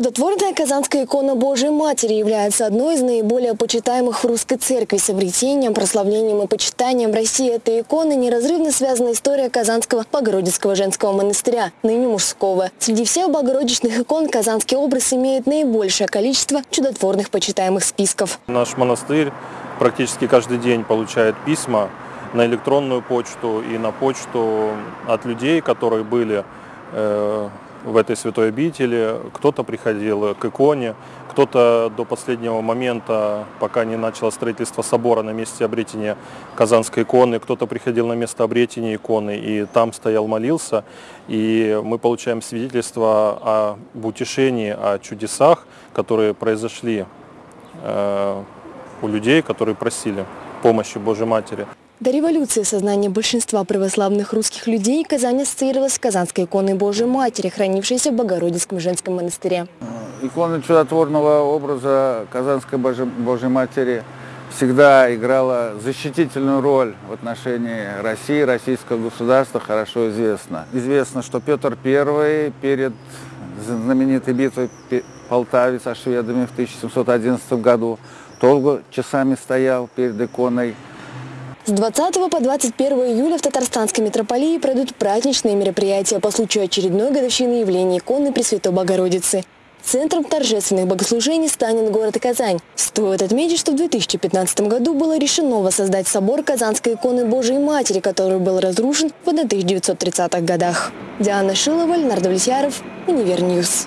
Чудотворная Казанская икона Божией Матери является одной из наиболее почитаемых в русской церкви. С обретением, прославлением и почитанием России этой иконы неразрывно связана история Казанского Богородицкого женского монастыря, ныне мужского. Среди всех богородичных икон казанский образ имеет наибольшее количество чудотворных почитаемых списков. Наш монастырь практически каждый день получает письма на электронную почту и на почту от людей, которые были э, в этой святой обители. Кто-то приходил к иконе, кто-то до последнего момента, пока не начало строительство собора на месте обретения Казанской иконы, кто-то приходил на место обретения иконы и там стоял, молился. И мы получаем свидетельство об утешении, о чудесах, которые произошли э, у людей, которые просили помощи Божьей Матери. До революции сознание большинства православных русских людей Казань ассоциировалась с Казанской иконой Божией Матери, хранившейся в Богородицком женском монастыре. Икона чудотворного образа Казанской Божьей Матери всегда играла защитительную роль в отношении России, российского государства, хорошо известно. Известно, что Петр I перед знаменитой битвой Полтаве со шведами в 1711 году долго часами стоял перед иконой с 20 по 21 июля в Татарстанской митрополии пройдут праздничные мероприятия по случаю очередной годовщины явления иконы Пресвятой Богородицы. Центром торжественных богослужений станет город Казань. Стоит отметить, что в 2015 году было решено воссоздать собор Казанской иконы Божией Матери, который был разрушен в 1930-х годах. Диана Шилова, Леонард Влесьяров, Univer News.